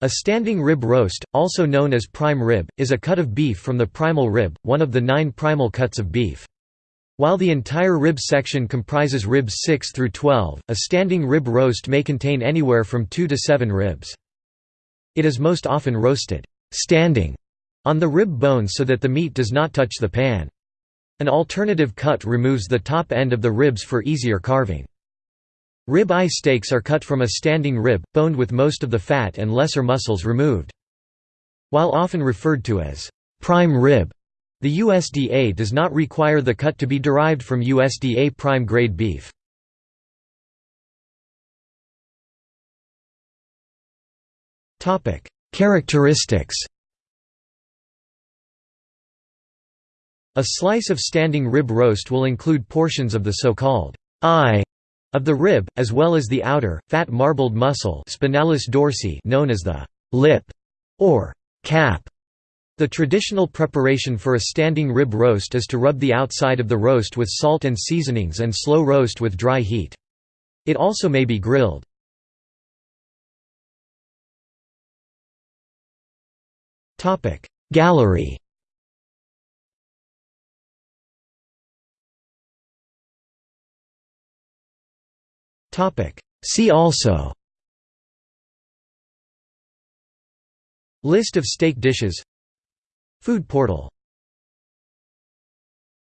A standing rib roast, also known as prime rib, is a cut of beef from the primal rib, one of the nine primal cuts of beef. While the entire rib section comprises ribs 6 through 12, a standing rib roast may contain anywhere from 2 to 7 ribs. It is most often roasted standing on the rib bone so that the meat does not touch the pan. An alternative cut removes the top end of the ribs for easier carving. Rib eye steaks are cut from a standing rib, boned with most of the fat and lesser muscles removed. While often referred to as prime rib, the USDA does not require the cut to be derived from USDA prime grade beef. Characteristics A slice of standing rib roast will include portions of the so-called eye of the rib, as well as the outer, fat marbled muscle spinalis dorsi known as the lip or cap. The traditional preparation for a standing rib roast is to rub the outside of the roast with salt and seasonings and slow roast with dry heat. It also may be grilled. Gallery See also. List of steak dishes. Food portal